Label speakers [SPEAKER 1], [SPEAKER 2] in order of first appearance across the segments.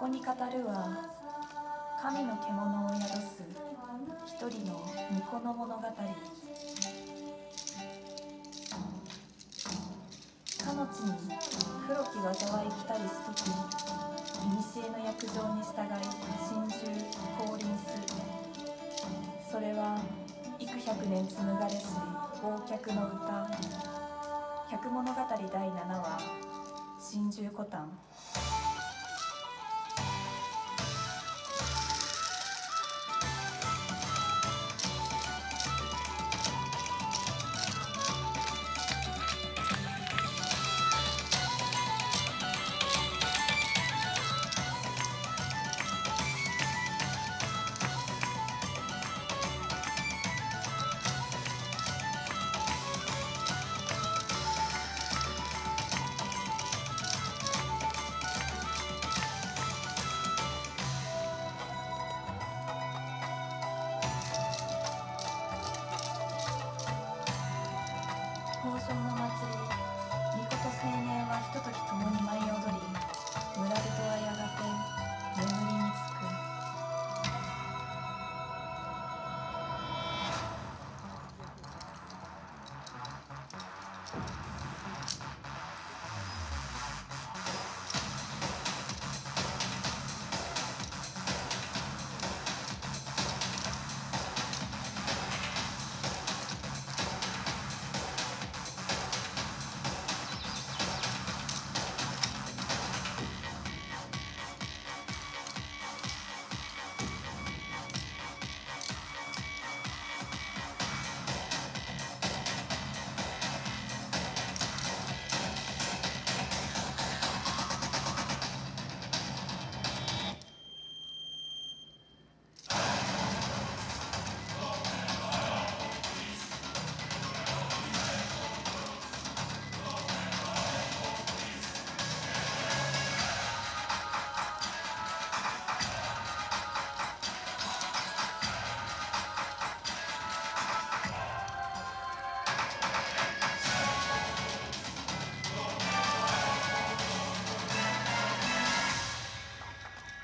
[SPEAKER 1] こに語るは神の獣を宿す一人の巫女の物語。かの地に黒き災い来たりすとき古の約定に従い心中降臨する。それは幾百年紡がれし忘却の歌。百物語第7話心中コタン豊穣の祭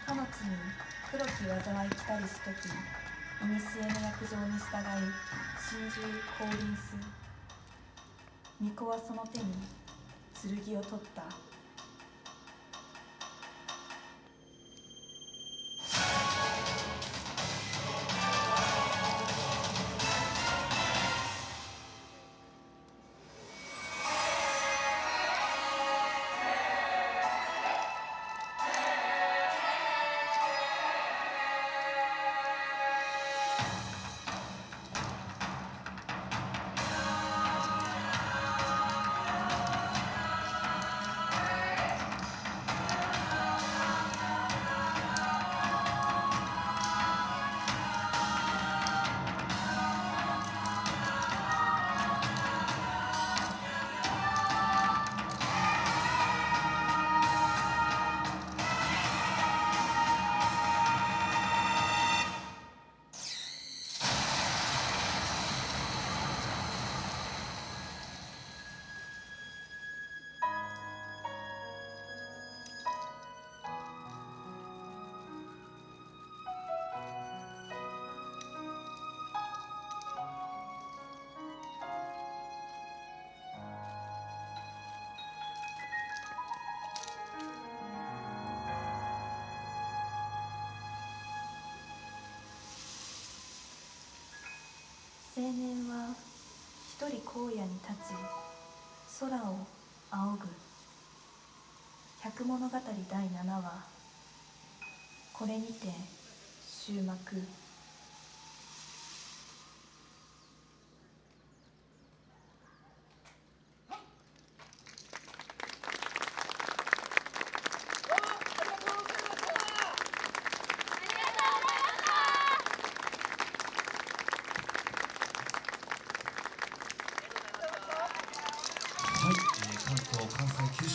[SPEAKER 1] かの地に黒き災い来たりしとき古の約定に従い真珠降臨す巫女はその手に剣を取った。青年は一人荒野に立つ空を仰ぐ。百物語第7話。これにて終幕。